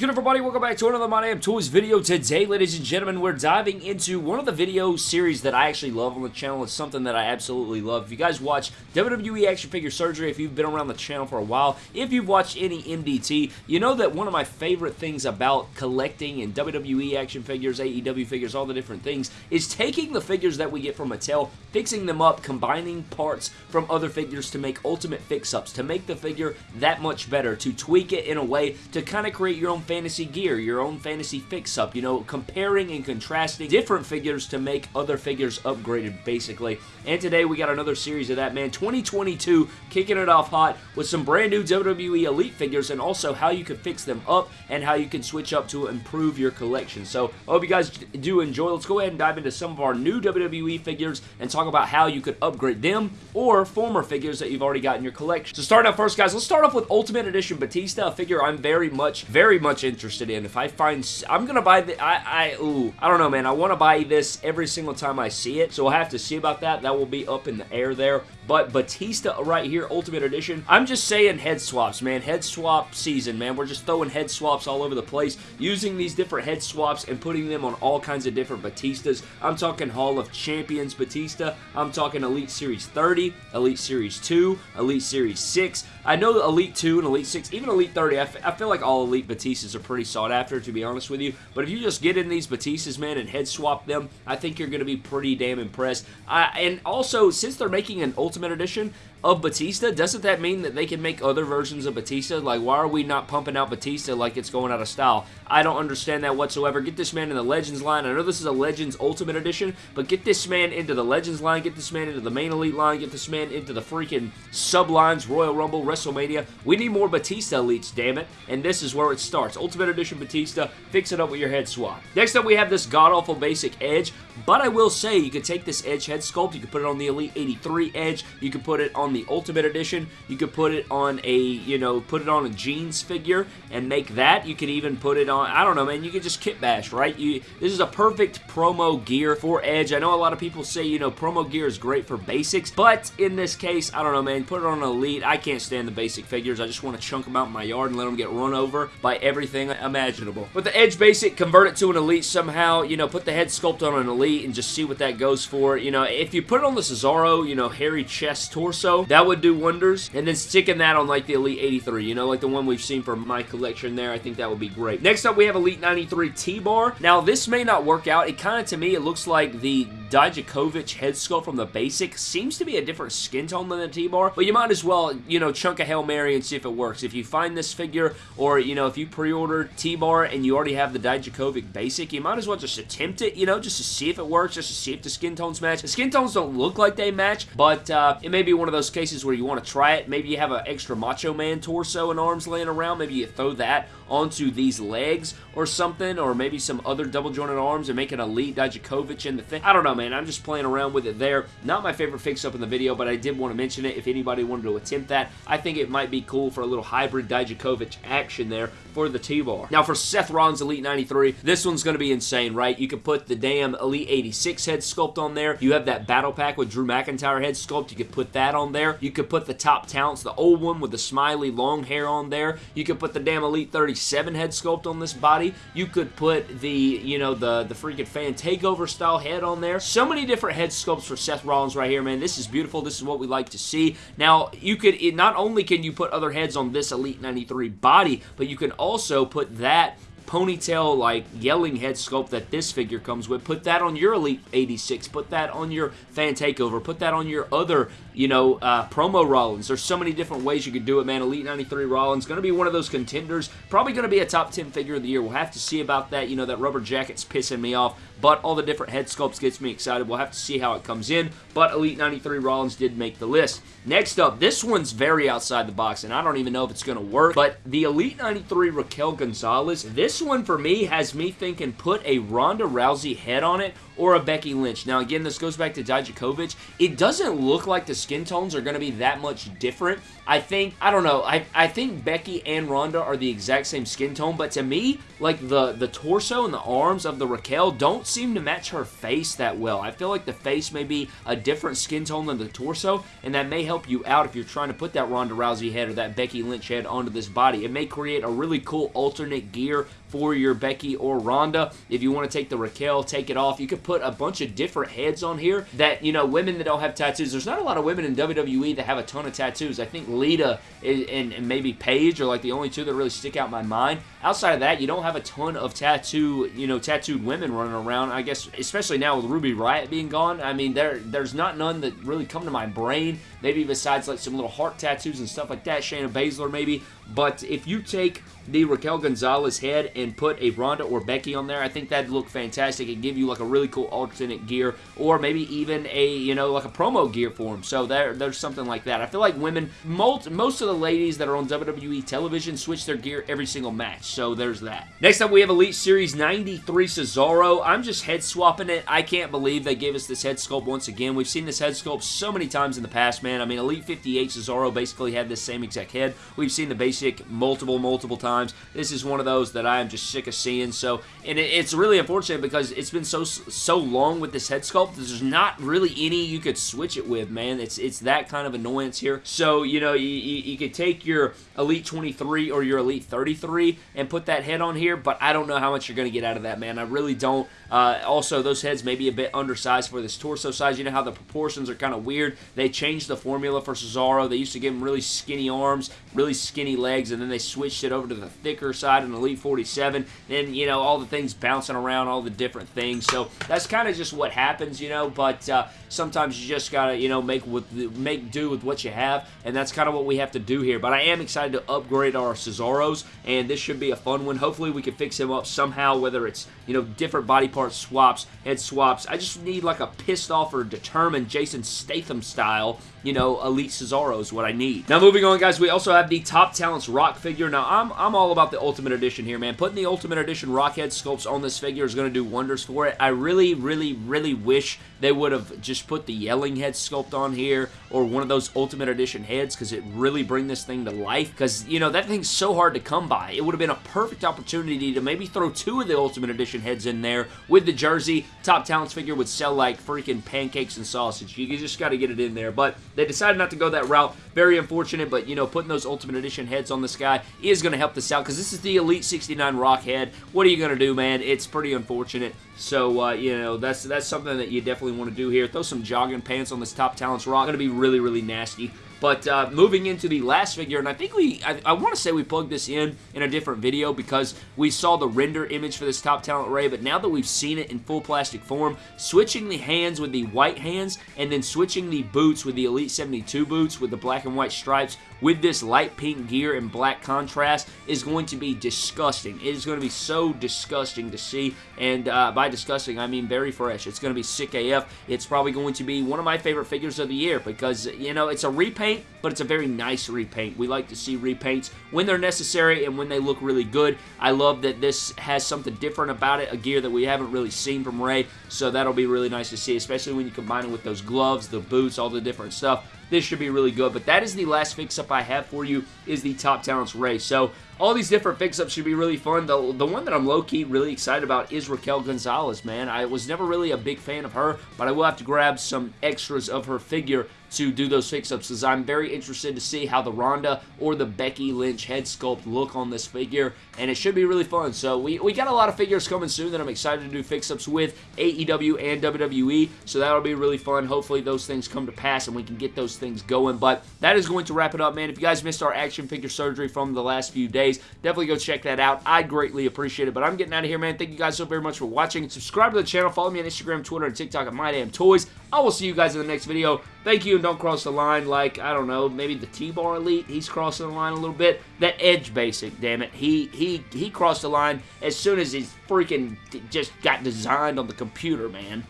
good everybody? Welcome back to another My Damn Toys video. Today, ladies and gentlemen, we're diving into one of the video series that I actually love on the channel. It's something that I absolutely love. If you guys watch WWE Action Figure Surgery, if you've been around the channel for a while, if you've watched any MDT, you know that one of my favorite things about collecting and WWE action figures, AEW figures, all the different things, is taking the figures that we get from Mattel, fixing them up, combining parts from other figures to make ultimate fix-ups, to make the figure that much better, to tweak it in a way to kind of create your own fantasy gear, your own fantasy fix-up, you know, comparing and contrasting different figures to make other figures upgraded, basically. And today we got another series of that, man. 2022, kicking it off hot with some brand new WWE Elite figures and also how you can fix them up and how you can switch up to improve your collection. So, I hope you guys do enjoy. Let's go ahead and dive into some of our new WWE figures and talk about how you could upgrade them or former figures that you've already got in your collection. So starting out first, guys, let's start off with Ultimate Edition Batista, a figure I'm very much, very much interested in. If I find, I'm gonna buy the, I, I, ooh, I don't know, man. I want to buy this every single time I see it, so we'll have to see about that. That will be up in the air there. But Batista right here, Ultimate Edition, I'm just saying head swaps, man. Head swap season, man. We're just throwing head swaps all over the place, using these different head swaps and putting them on all kinds of different Batistas. I'm talking Hall of Champions Batista. I'm talking Elite Series 30, Elite Series 2, Elite Series 6. I know Elite 2 and Elite 6, even Elite 30, I, feel like all Elite Batistas are pretty sought after, to be honest with you. But if you just get in these Batistas, man, and head swap them, I think you're going to be pretty damn impressed. And also, since they're making an Ultimate Edition, of Batista, doesn't that mean that they can make other versions of Batista? Like, why are we not pumping out Batista like it's going out of style? I don't understand that whatsoever. Get this man in the Legends line. I know this is a Legends Ultimate Edition, but get this man into the Legends line, get this man into the main Elite line, get this man into the freaking sublines, Royal Rumble, WrestleMania. We need more Batista Elites, damn it, and this is where it starts. Ultimate Edition Batista, fix it up with your head swap. Next up, we have this god-awful basic Edge, but I will say, you could take this Edge head sculpt, you could put it on the Elite 83 Edge, you could put it on the Ultimate Edition, you could put it on a, you know, put it on a jeans figure and make that. You could even put it on, I don't know, man, you could just kit bash, right? You, This is a perfect promo gear for Edge. I know a lot of people say, you know, promo gear is great for basics, but in this case, I don't know, man, put it on an Elite. I can't stand the basic figures. I just want to chunk them out in my yard and let them get run over by everything imaginable. With the Edge basic, convert it to an Elite somehow, you know, put the head sculpt on an Elite and just see what that goes for. You know, if you put it on the Cesaro, you know, hairy chest torso, that would do wonders. And then sticking that on like the Elite 83, you know, like the one we've seen from my collection there, I think that would be great. Next up, we have Elite 93 T-Bar. Now, this may not work out. It kind of, to me, it looks like the Dijakovic head sculpt from the basic. Seems to be a different skin tone than the T-Bar, but you might as well, you know, chunk a Hail Mary and see if it works. If you find this figure, or, you know, if you pre-order T-Bar and you already have the Dijakovic basic, you might as well just attempt it, you know, just to see if it works, just to see if the skin tones match. The skin tones don't look like they match, but uh, it may be one of those cases where you want to try it. Maybe you have an extra Macho Man torso and arms laying around. Maybe you throw that onto these legs or something, or maybe some other double jointed arms and make an Elite Dijakovic in the thing. I don't know, man. I'm just playing around with it there. Not my favorite fix-up in the video, but I did want to mention it if anybody wanted to attempt that. I think it might be cool for a little hybrid Dijakovic action there for the T-Bar. Now, for Seth Rollins Elite 93, this one's going to be insane, right? You could put the damn Elite 86 head sculpt on there. You have that battle pack with Drew McIntyre head sculpt. You could put that on there. You could put the top talents, the old one with the smiley long hair on there. You could put the damn Elite 37 head sculpt on this body. You could put the, you know, the, the freaking fan takeover style head on there. So many different head sculpts for Seth Rollins right here, man. This is beautiful. This is what we like to see. Now, you could, it, not only can you put other heads on this Elite 93 body, but you can also put that ponytail like yelling head sculpt that this figure comes with. Put that on your Elite 86. Put that on your Fan Takeover. Put that on your other, you know, uh, promo Rollins. There's so many different ways you could do it, man. Elite 93 Rollins. Going to be one of those contenders. Probably going to be a top 10 figure of the year. We'll have to see about that. You know, that rubber jacket's pissing me off. But all the different head sculpts gets me excited. We'll have to see how it comes in. But Elite 93 Rollins did make the list. Next up, this one's very outside the box, and I don't even know if it's going to work. But the Elite 93 Raquel Gonzalez, this this one for me has me thinking put a Ronda Rousey head on it or a Becky Lynch. Now, again, this goes back to Dijakovic. It doesn't look like the skin tones are going to be that much different. I think, I don't know, I, I think Becky and Ronda are the exact same skin tone, but to me, like the, the torso and the arms of the Raquel don't seem to match her face that well. I feel like the face may be a different skin tone than the torso, and that may help you out if you're trying to put that Ronda Rousey head or that Becky Lynch head onto this body. It may create a really cool alternate gear for your Becky or Ronda. If you want to take the Raquel, take it off. You could put a bunch of different heads on here that, you know, women that don't have tattoos. There's not a lot of women in WWE that have a ton of tattoos. I think Lita and, and maybe Paige are like the only two that really stick out in my mind. Outside of that, you don't have a ton of tattoo, you know, tattooed women running around. I guess, especially now with Ruby Riott being gone, I mean, there there's not none that really come to my brain. Maybe besides like some little heart tattoos and stuff like that. Shayna Baszler maybe. But if you take the Raquel Gonzalez head and put a Ronda or Becky on there, I think that'd look fantastic and give you like a really cool alternate gear or maybe even a, you know, like a promo gear for them. So there, there's something like that. I feel like women, most, most of the ladies that are on WWE television switch their gear every single match. So there's that. Next up, we have Elite Series 93 Cesaro. I'm just head swapping it. I can't believe they gave us this head sculpt once again. We've seen this head sculpt so many times in the past, man. I mean, Elite 58 Cesaro basically had this same exact head. We've seen the basic multiple, multiple times. This is one of those that I am just sick of seeing. So, and it, it's really unfortunate because it's been so so long with this head sculpt. There's not really any you could switch it with, man. It's it's that kind of annoyance here. So, you know, you, you, you could take your Elite 23 or your Elite 33 and put that head on here, but I don't know how much you're going to get out of that, man. I really don't. Uh, also, those heads may be a bit undersized for this torso size. You know how the proportions are kind of weird. They changed the formula for Cesaro. They used to give him really skinny arms, really skinny legs, and then they switched it over to the thicker side in Elite 47. Then, you know, all the things bouncing around, all the different things. So that's kind of just what happens, you know, but uh, sometimes you just got to, you know, make with make do with what you have, and that's kind of what we have to do here. But I am excited to upgrade our Cesaros, and this should be a fun one. Hopefully we can fix him up somehow, whether it's, you know, different body part swaps, head swaps. I just need like a pissed off or determined Jason Statham style, you know, Elite Cesaro is what I need. Now moving on, guys, we also have the Top Talents Rock figure. Now, I'm, I'm all about the Ultimate Edition here, man. Putting the Ultimate Edition Rock head sculpts on this figure is going to do wonders for it. I really, really, really wish they would have just put the Yelling head sculpt on here or one of those Ultimate Edition heads because it really bring this thing to life because, you know, that thing's so hard to come by. It would have been a perfect opportunity to maybe throw two of the Ultimate Edition heads in there with the jersey. Top Talents figure would sell like freaking pancakes and sausage. You just got to get it in there, but they decided not to go that route. Very unfortunate, but, you know, putting those Ultimate Edition heads on this guy is going to help this out because this is the Elite 69 Rock head. What are you going to do, man? It's pretty unfortunate. So, uh, you know, that's that's something that you definitely want to do here. Throw some jogging pants on this Top Talents Rock. Going to be really, really nasty. But uh, moving into the last figure, and I think we, I, I want to say we plugged this in in a different video because we saw the render image for this Top Talent Rey, but now that we've seen it in full plastic form, switching the hands with the white hands and then switching the boots with the Elite 72 boots with the black and white stripes with this light pink gear and black contrast is going to be disgusting. It is going to be so disgusting to see, and uh, by disgusting, I mean very fresh. It's going to be sick AF. It's probably going to be one of my favorite figures of the year because, you know, it's a repaint, but it's a very nice repaint. We like to see repaints when they're necessary and when they look really good. I love that this has something different about it, a gear that we haven't really seen from Rey, so that'll be really nice to see, especially when you combine it with those gloves, the boots, all the different stuff this should be really good. But that is the last fix-up I have for you is the Top Talents Rey. So all these different fix-ups should be really fun. The, the one that I'm low-key really excited about is Raquel Gonzalez, man. I was never really a big fan of her, but I will have to grab some extras of her figure to do those fix-ups because I'm very interested to see how the Ronda or the Becky Lynch head sculpt look on this figure, and it should be really fun. So we, we got a lot of figures coming soon that I'm excited to do fix-ups with AEW and WWE, so that'll be really fun. Hopefully those things come to pass and we can get those things going, but that is going to wrap it up, man. If you guys missed our action figure surgery from the last few days, definitely go check that out. I greatly appreciate it, but I'm getting out of here, man. Thank you guys so very much for watching. Subscribe to the channel. Follow me on Instagram, Twitter, and TikTok at MyDamnToys. I will see you guys in the next video. Thank you, and don't cross the line like, I don't know, maybe the T-Bar Elite. He's crossing the line a little bit. That Edge Basic, damn it. He, he, he crossed the line as soon as he freaking just got designed on the computer, man.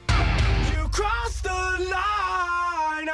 You crossed the line,